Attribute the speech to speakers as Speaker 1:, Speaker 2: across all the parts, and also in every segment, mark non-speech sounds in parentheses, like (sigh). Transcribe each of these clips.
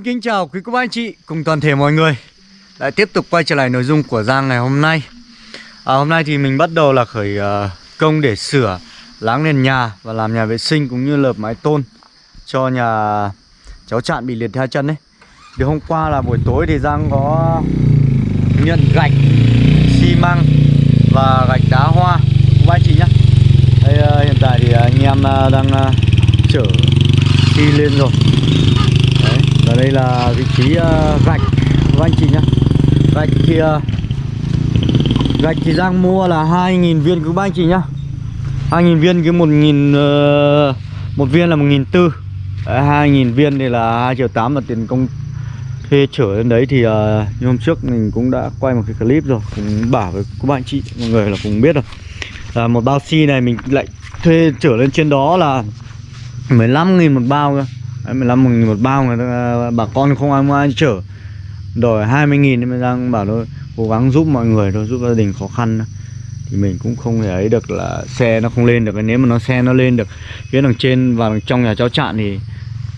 Speaker 1: Xin kính chào quý cô bác anh chị cùng toàn thể mọi người. Lại tiếp tục quay trở lại nội dung của Giang ngày hôm nay. À, Hôm nay thì mình bắt đầu là khởi uh, công để sửa Láng nền nhà và làm nhà vệ sinh cũng như lợp mái tôn Cho nhà cháu Trạn bị liệt hai chân đấy Thì hôm qua là buổi tối thì Giang có nhận gạch, xi măng và gạch đá hoa. Cô bác anh chị nhá. Đây uh, hiện tại thì anh em uh, đang uh, chở đi lên rồi và đây là vị trí uh, gạch. Của anh chị nhá. Gạch thì uh, Gạch thì Giang mua là 2.000 viên cứ ba anh chị nhá. 2.000 viên cứ 1.000 uh, Một viên là 1.400 2.000 viên thì là 2 triệu 8 là tiền công thuê chở lên đấy thì uh, như hôm trước mình cũng đã quay một cái clip rồi Cũng bảo với các bạn chị mọi người là cũng biết rồi. Là Một bao xi này mình lại thuê chở lên trên đó là 15.000 một bao cơ. 15 nghìn một bao người ta, à, bà con không ai mua ai chở. Đòi 20 nghìn nên đang bảo thôi cố gắng giúp mọi người thôi giúp gia đình khó khăn. Thì mình cũng không thể ấy được là xe nó không lên được. Nếu mà nó xe nó lên được phía đằng trên và trong nhà cháu chạn thì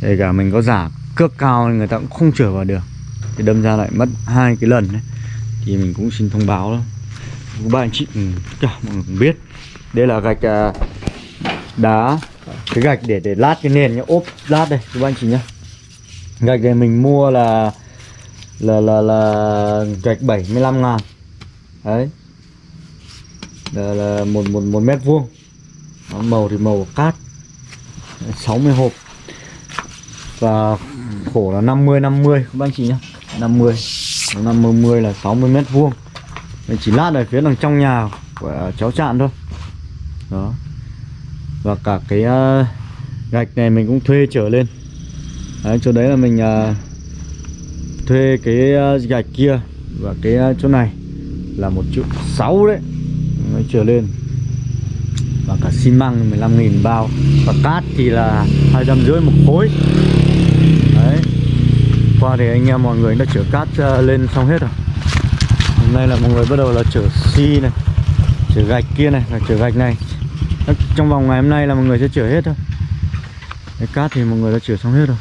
Speaker 1: kể cả mình có giả cước cao người ta cũng không chở vào được. Thì đâm ra lại mất hai cái lần đấy. Thì mình cũng xin thông báo đó các bạn chị ừ, cả mọi người cũng biết. Đây là gạch à, đá cái gạch để để lát cái nền nhá. Ốp lát đây các anh chị nhá. Gạch này mình mua là là là là gạch 75 ngàn. Đấy. Là, là một một một mét vuông. Màu thì màu cát. 60 hộp. Và khổ là 50 50 các anh chị nhá. 50 50 10 là 60 mét vuông. Mình chỉ lát ở phía đằng trong nhà của cháu chạn thôi. Đó và cả cái uh, gạch này mình cũng thuê trở lên. Đấy, chỗ đấy là mình uh, thuê cái uh, gạch kia và cái uh, chỗ này là một triệu sáu đấy. Mới trở lên. Và cả xi măng 15 nghìn bao. Và cát thì là hai trăm rưỡi một khối. Đấy. Qua thì anh em mọi người đã chở cát uh, lên xong hết rồi. Hôm nay là mọi người bắt đầu là chở xi này chở gạch kia này và chở gạch này trong vòng ngày hôm nay là mọi người sẽ chữa hết thôi. Cái cát thì mọi người đã chữa xong hết rồi.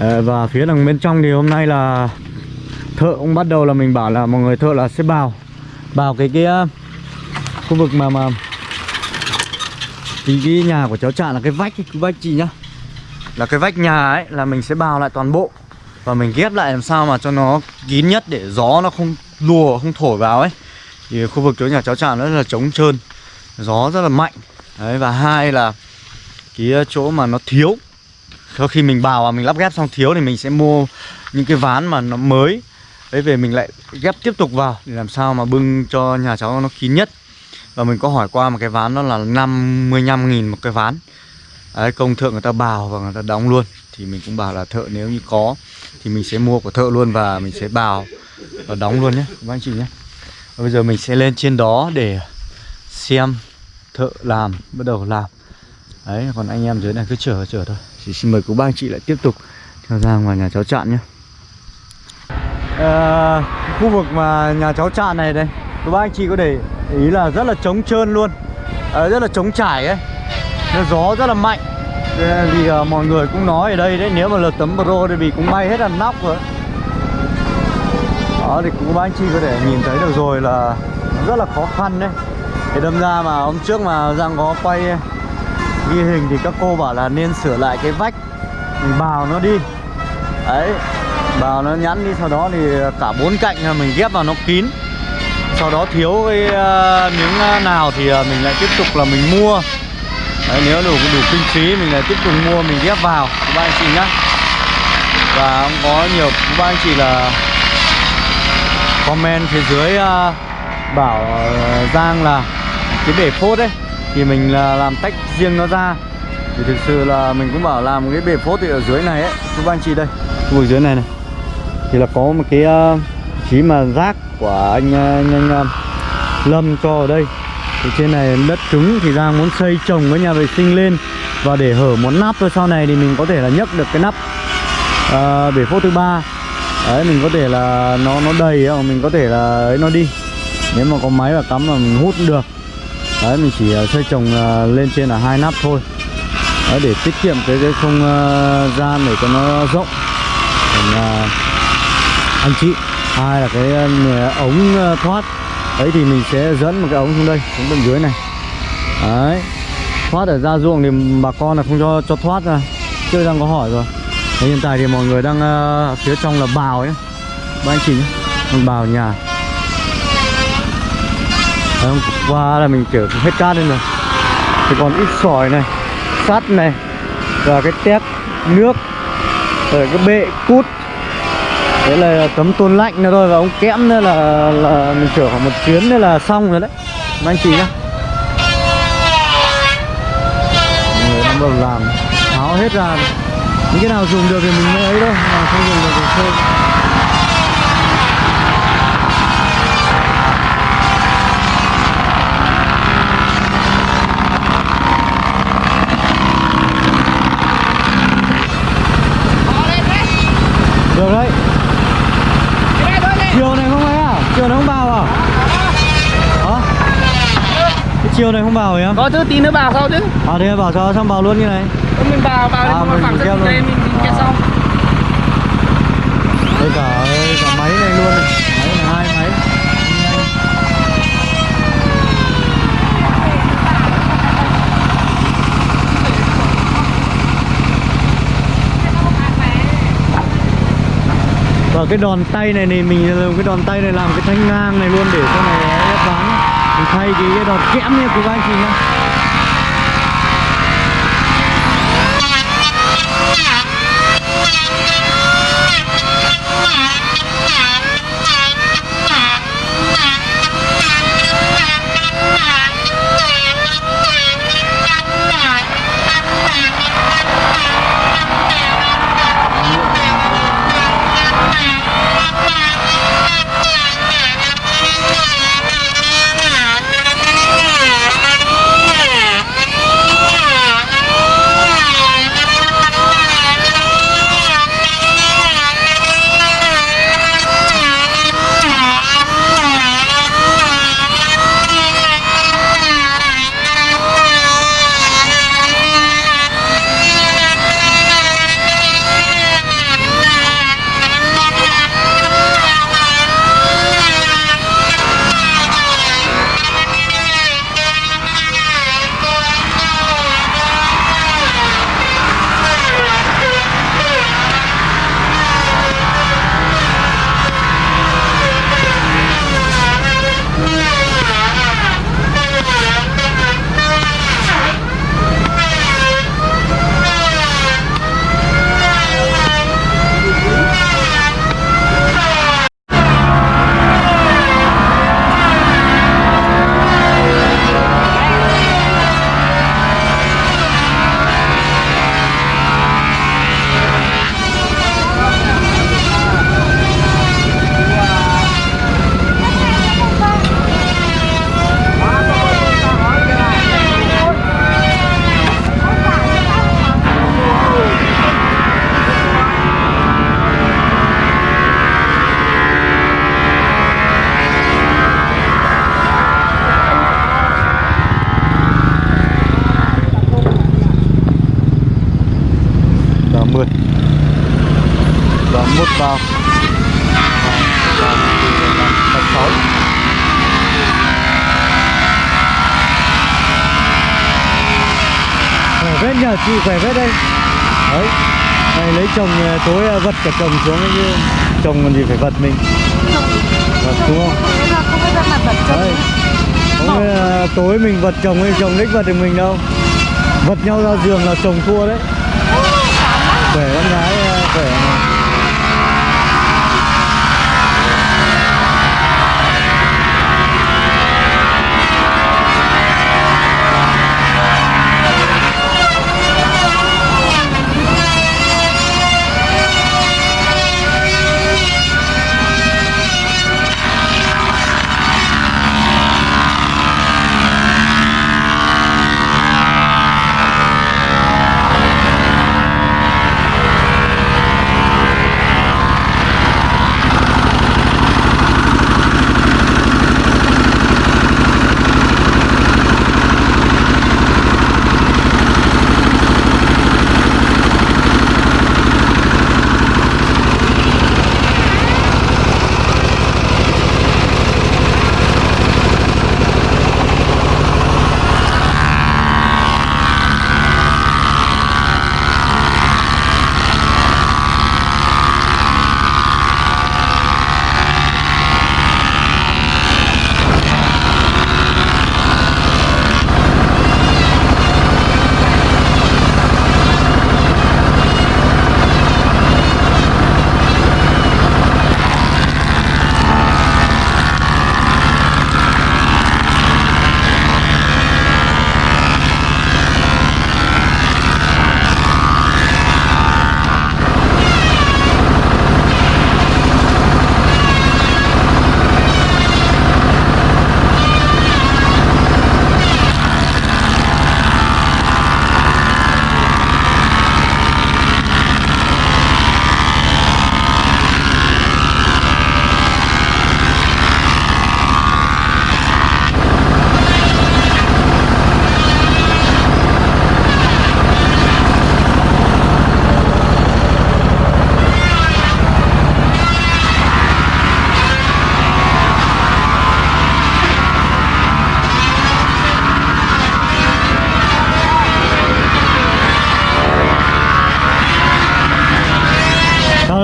Speaker 1: À, và phía đằng bên trong thì hôm nay là thợ cũng bắt đầu là mình bảo là mọi người thợ là sẽ bào bào cái cái ờ, khu vực mà mà thì cái nhà của cháu trạng là cái vách cái vách chị nhá? Là cái vách nhà ấy là mình sẽ bào lại toàn bộ và mình ghép lại làm sao mà cho nó kín nhất để gió nó không lùa không thổi vào ấy thì khu vực chỗ nhà cháu trạm rất là trống trơn gió rất là mạnh. Đấy và hai là cái ờ, chỗ mà nó thiếu sau khi mình bào và mình lắp ghép xong thiếu thì mình sẽ mua những cái ván mà nó mới. Đấy về mình lại ghép tiếp tục vào để làm sao mà bưng cho nhà cháu nó kín nhất. Và mình có hỏi qua một cái ván đó là 55 nghìn một cái ván. Đấy, công thượng người ta bào và người ta đóng luôn. Thì mình cũng bảo là thợ nếu như có thì mình sẽ mua của thợ luôn và mình sẽ bào và đóng luôn nhé các anh chị nhé. Bây giờ mình sẽ lên trên đó để xem thợ làm, bắt đầu làm. Đấy, còn anh em dưới này cứ chờ chờ thôi. Chỉ xin mời cô bác chị lại tiếp tục theo ra ngoài nhà cháu Trạn nhé. À, Khu vực mà nhà cháu Trạn này đây Cô bác anh chị có để ý là rất là trống trơn luôn. À, Rất là trống trải ấy. Nó gió rất là mạnh. Ờ, vì à, mọi người cũng nói ở đây đấy Nếu mà lật tấm pro thì vì cũng bay hết là nóc rồi đó thì cũng các anh chị có thể nhìn thấy được rồi là rất là khó khăn đấy. Thì đâm ra mà hôm trước mà Giang có quay ghi hình thì các cô bảo là nên sửa lại cái vách mình bào nó đi. Đấy bào nó nhẵn đi sau đó thì cả bốn cạnh mình ghép vào nó kín. Sau đó thiếu cái uh, miếng ờ, nào thì uh, mình lại tiếp tục là mình mua. Đấy nếu đủ đủ kinh phí mình lại tiếp tục mua mình ghép vào. Các anh chị nhá. Và cũng có nhiều các anh chị là comment phía dưới uh, bảo ờ, Giang là cái bể phốt ấy thì mình là làm tách riêng nó ra. Thì thực sự là mình cũng bảo làm cái bể phốt thì ở dưới này ấy các anh chị đây. Khu vực dưới này này. Thì là có một cái uh, chí mà rác của anh ờ, anh, anh uh, Lâm cho ở đây. Thì trên này đất cứng thì Giang muốn xây trồng cái nhà vệ sinh lên và để hở một nắp thôi. Sau này thì mình có thể là nhấc được cái nắp uh, bể phốt thứ ba đấy mình có thể là nó nó đầy không mình có thể là ấy nó đi. Nếu mà có máy và cắm là mình hút được. Đấy mình chỉ ờ, xây trồng ờ, lên trên là hai nắp thôi. Đấy, để tiết kiệm cái cái không ờ, gian để cho nó rộng. Để uh, anh chị hai là cái ống thoát. Đấy thì mình sẽ dẫn một cái ống xuống đây xuống bên dưới này. Đấy. Thoát ở ra ruộng thì bà con là không cho cho thoát ra. Chưa đang có hỏi rồi đấy, hiện tại thì mọi người đang uh, phía trong là bào ấy. Ba anh chị nhé. Bào nhà. Đấy, hôm qua là mình chở hết cát lên rồi. Thì còn ít sỏi này sắt này và cái tép nước rồi cái bệ cút. Đấy là tấm tôn lạnh nữa thôi và ống kẽm nữa là là mình chở khoảng một chuyến nữa là xong rồi đấy. Mà anh chị nhá Mọi người đang bắt đầu làm tháo hết ra rồi những cái nào dùng được thì mình mới ấy thôi mà không dùng được thì thôi. Được đấy. Chiều này không ấy à? Chiều này không vào à? Hả? Chiều này không vào em?
Speaker 2: Có chứ tí nữa vào sau chứ.
Speaker 1: À thế bảo sao xong vào luôn như này
Speaker 2: Mình vào vào
Speaker 1: À, mình
Speaker 2: phẳng đây mình, mình
Speaker 1: À.
Speaker 2: xong.
Speaker 1: Đây cả cả máy này luôn. Này. máy này hai máy. Và cái đòn tay này thì mình dùng cái đòn tay này làm cái thanh ngang này luôn để sau này ép ván. Mình thay cái, đòn kẽm nha của anh chị nhá Nhờ chị khỏe phết đây. Đấy. Này lấy chồng ờ, tối ờ, vật cả chồng xuống ấy chứ. Chồng còn gì phải vật mình. Vật đúng không? đấy không là tối mình vật chồng hay chồng đích vật được mình đâu. Vật nhau ra giường là chồng thua đấy. Khỏe con gái ờ, khỏe mà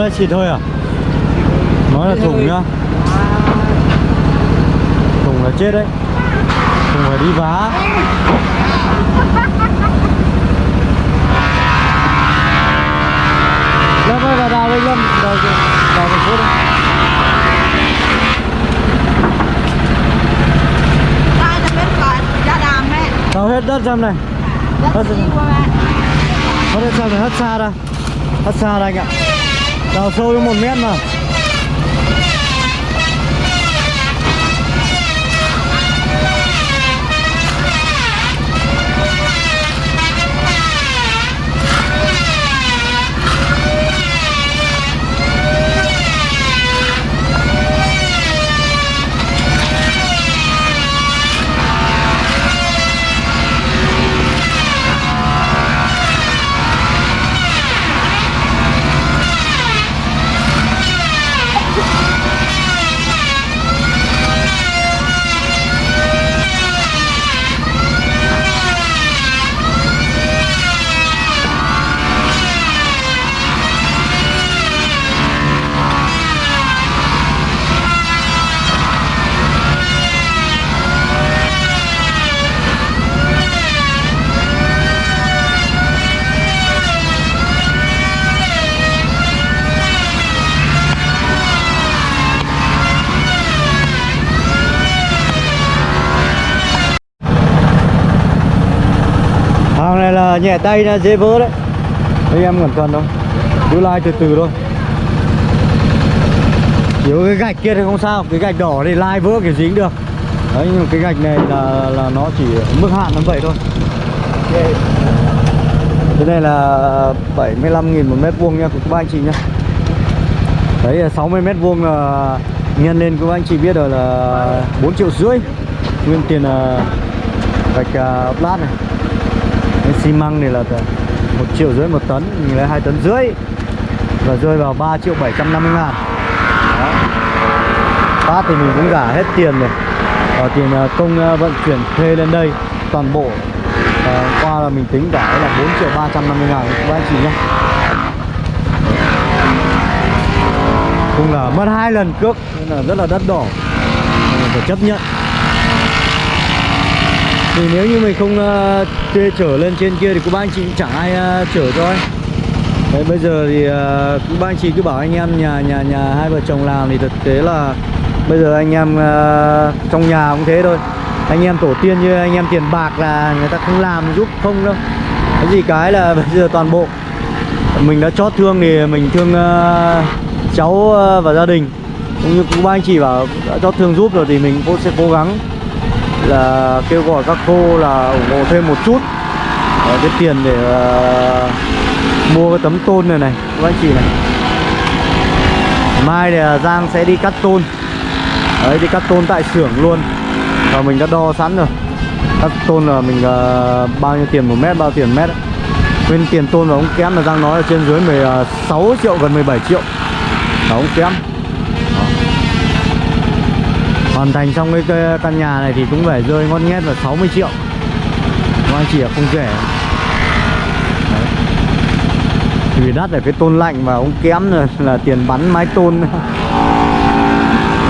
Speaker 1: nó chỉ thôi à? Nó là thùng nhá. Thùng là chết đấy. Thùng phải đi vá. Lâm ơi vào đào lên lâm đào đào
Speaker 3: một phút đấy
Speaker 1: đào hết đất xem này.
Speaker 3: Đất xem
Speaker 1: này Hết đất này, hết xa ra. Hết xa ra anh ạ đào sâu đến một mét mà. Nhẹ tay nó dễ vỡ đấy. Anh em cẩn thận thôi cứ lai từ từ thôi. Nếu cái gạch kia thì không sao cái gạch đỏ thì lai vỡ kiểu dính được. Đấy nhưng cái gạch này là là nó chỉ mức hạn nó vậy thôi. Cái này là 75 nghìn một mét vuông nha của các anh chị nhá. Đấy là 60 mét vuông là nhân lên các anh chị biết rồi là 4 triệu rưỡi. Nguyên tiền là gạch à, uh, lát này xi măng này là một triệu rưỡi một tấn mình lấy hai tấn rưỡi và rơi vào 3 triệu 750 ngàn. Đó. phát thì mình cũng trả hết tiền rồi. Và tiền ờ, công ờ, vận chuyển thuê lên đây toàn bộ. À, qua là mình tính cả là 4 triệu 350 ngàn các anh chị nhé. Cũng là mất hai lần cước nên là rất là đắt đỏ. Mình phải chấp nhận thì nếu như mình không uh, thuê chở lên trên kia thì cô ba anh chị chẳng ai uh, chở cho ấy Đấy, bây giờ thì ờ, uh, cô anh chị cứ bảo anh em nhà nhà nhà hai vợ chồng làm thì thực tế là bây giờ anh em uh, trong nhà cũng thế thôi. Anh em tổ tiên như anh em tiền bạc là người ta không làm giúp không đâu. Cái gì cái là (laughs) bây giờ toàn bộ mình đã chót thương thì mình thương uh, cháu uh, và gia đình. Cũng như cũng ba anh chị bảo đã chót thương giúp rồi thì mình cũng sẽ cố gắng là kêu gọi các cô là ủng hộ thêm một chút. Uh, cái tiền để uh, mua cái tấm tôn này này. Các anh chị này. Mai thì uh, Giang sẽ đi cắt tôn. Đấy đi cắt tôn tại xưởng luôn. Và mình đã đo sẵn rồi. Cắt tôn là mình uh, bao nhiêu tiền một mét bao tiền mét ấy. Nguyên tiền tôn và ống kém là Giang nói là trên dưới 16 triệu gần 17 triệu. Là ống kém. Đó. Hoàn thành xong cái- cái căn nhà này thì cũng phải rơi ngon nghét là 60 triệu. Các anh chị là không kể. Đấy. Vì đắt là cái tôn lạnh và ống kém là, (laughs) là tiền bắn mái tôn.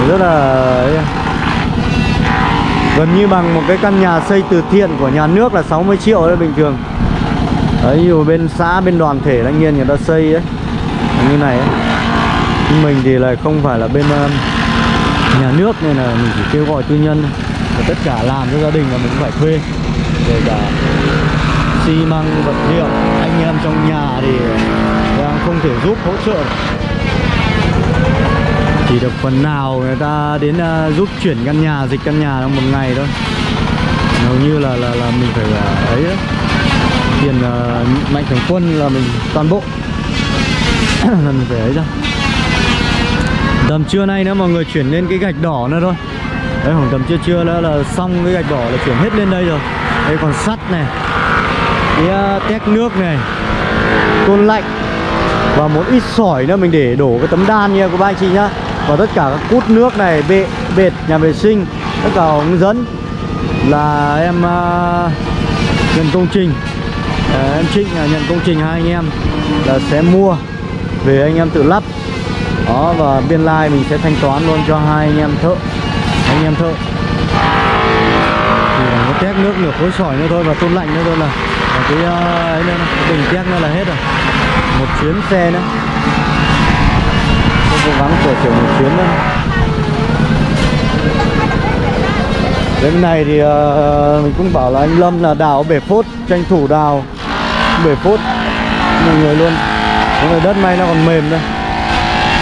Speaker 1: Rất là. Gần như bằng một cái căn nhà xây từ thiện của nhà nước là 60 triệu đấy bình thường. Đấy dù bên xã bên đoàn thể thanh niên người ta xây ấy. Như này ấy. Mình thì lại không phải là bên um, nhà nước nên là mình chỉ kêu gọi tư nhân. Và tất cả làm cho gia đình là mình cũng phải thuê. Kể cả xi măng vật liệu anh em trong nhà thì đang không thể giúp hỗ trợ. Chỉ được phần nào người ta đến uh, giúp chuyển căn nhà dịch căn nhà trong một ngày thôi. Hầu như là là là mình phải uh, ấy đó. tiền uh, mạnh thường quân là mình toàn bộ. (coughs) Là mình phải ấy ra. Tầm trưa nay nữa mọi người chuyển lên cái gạch đỏ nữa thôi. Đấy khoảng tầm trưa trưa nữa là xong cái gạch đỏ là chuyển hết lên đây rồi. Đây còn sắt này Cái uh, tét nước này Tôn lạnh Và một ít sỏi nữa. Mình để đổ cái tấm đan nha các anh chị nhá. Và tất cả các cút nước này, bệ, bệt, nhà vệ sinh Tất cả ống dẫn Là em uh, nhận công trình. Uh, Em Trịnh là nhận công trình hai anh em Là sẽ mua về anh em tự lắp đó và biên lai mình sẽ thanh toán luôn cho hai anh em thợ. Anh em thợ. Chỉ là có tét nước nửa khối sỏi nữa thôi và tôn lạnh nữa thôi là, là cái uh, ấy nữa, cái bình tét nữa là hết rồi. Một chuyến xe nữa. Tôi cố gắng sửa chữa một chuyến nữa. Đến này thì uh, mình cũng bảo là anh Lâm là đào bể phốt Tranh thủ đào. Bể phốt. Mọi người luôn. Là đất may nó còn mềm đây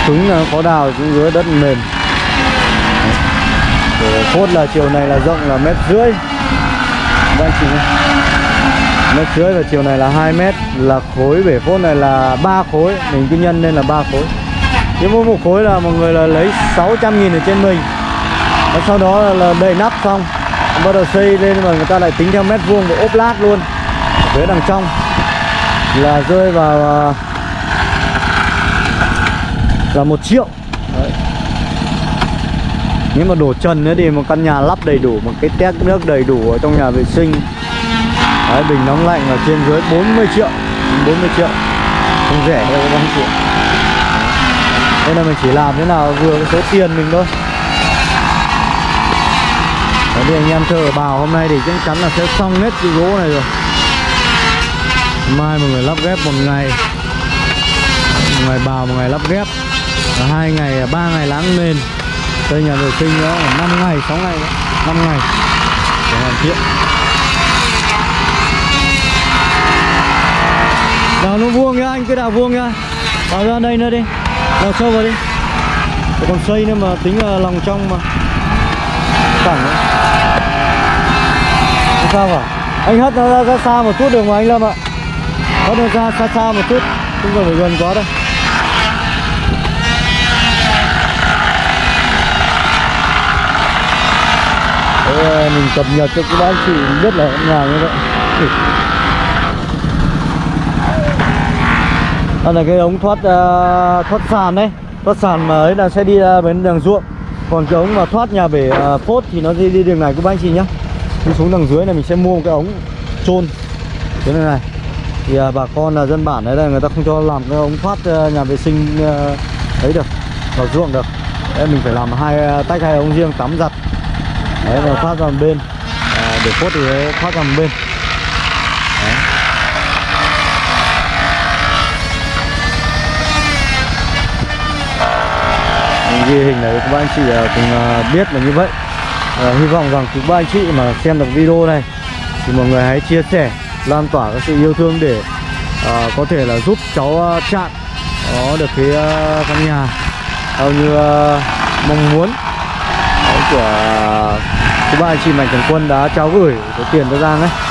Speaker 1: Trứng là ờ, có đào xuống dưới đất mềm. Bể phốt là chiều này là rộng là mét rưỡi. Các anh chị nhé. Mét rưỡi và chiều này là 2 mét. Là khối bể phốt này là 3 khối. Mình cứ nhân lên là 3 khối. Nếu mỗi một khối là mọi người là lấy 600 nghìn ở trên mình. Và sau đó là, đầy nắp xong. Bắt đầu xây lên mà người ta lại tính theo mét vuông và ốp lát luôn. Ở phía đằng trong là rơi vào à, là một triệu. Đấy. nếu mà đổ trần nữa thì một căn nhà lắp đầy đủ một cái tét nước đầy đủ ở trong nhà vệ sinh. Đấy, bình nóng lạnh là trên dưới 40 triệu. 40 triệu. Không rẻ đâu các anh chị ạ. đây là mình chỉ làm thế nào vừa cái số tiền mình thôi. Đấy, thì anh em thợ bào hôm nay thì chắc chắn là sẽ xong hết cái gỗ này rồi. Mai mọi người lắp ghép một ngày. Một ngày bào, một ngày lắp ghép hai ngày, à, ba ngày láng nền Đây nhà vệ sinh đó là 5 ngày, 6 ngày, 5 ngày. Để hoàn thiện. Đào nó vuông nhá, anh cứ đào vuông nhá. Đào ra đây nữa đi. Đào sâu vào đi. Còn xây nữa mà tính là lòng trong mà. Cẳng đấy. Sao cả. Anh hất nó ra, ra xa một chút được mà anh Lâm ạ. Hất nó ra xa xa một chút. Không cần phải gần quá đâu. Mình cập nhật cho các bác chị biết là nhà như vậy. Đây là cái ống thoát uh, thoát sàn đấy. Thoát sàn mà ấy là sẽ đi uh, bên đường ruộng. Còn cái ống mà thoát nhà bể uh, phốt thì nó đi đi đường này các bác chị nhá. Đi xuống đằng dưới này mình sẽ mua một cái ống chôn. Thế này này. Thì uh, bà con là dân bản đấy là người ta không cho làm cái ống thoát uh, nhà vệ sinh uh, ấy được vào ruộng được. Đấy mình phải làm hai uh, tách hai ống riêng tắm giặt đấy là thoát ra một bên. À, để phốt thì thoát ra một bên. Đấy. Ghi hình này các anh chị à, cùng à, biết là như vậy. À, hy vọng rằng các anh chị mà xem được video này thì mọi người hãy chia sẻ lan tỏa cái sự yêu thương để à, có thể là giúp cháu à, chặn có được cái uh, căn nhà theo như uh, mong muốn. Đấy, của Thứ ba anh chị mạnh thường quân đã trao gửi số tiền cho Giang ấy.